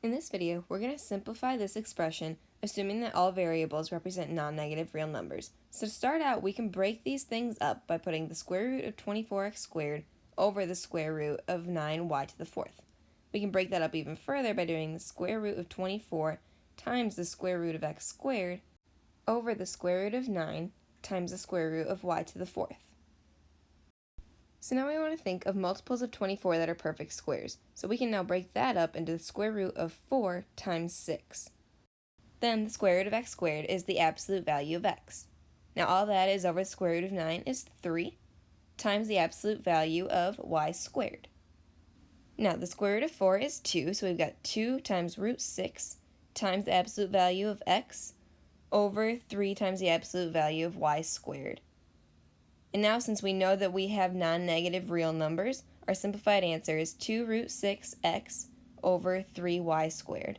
In this video, we're going to simplify this expression, assuming that all variables represent non-negative real numbers. So to start out, we can break these things up by putting the square root of 24x squared over the square root of 9y to the fourth. We can break that up even further by doing the square root of 24 times the square root of x squared over the square root of 9 times the square root of y to the fourth. So now we want to think of multiples of 24 that are perfect squares. So we can now break that up into the square root of 4 times 6. Then the square root of x squared is the absolute value of x. Now all that is over the square root of 9 is 3 times the absolute value of y squared. Now the square root of 4 is 2, so we've got 2 times root 6 times the absolute value of x over 3 times the absolute value of y squared. And now since we know that we have non-negative real numbers, our simplified answer is 2 root 6x over 3y squared.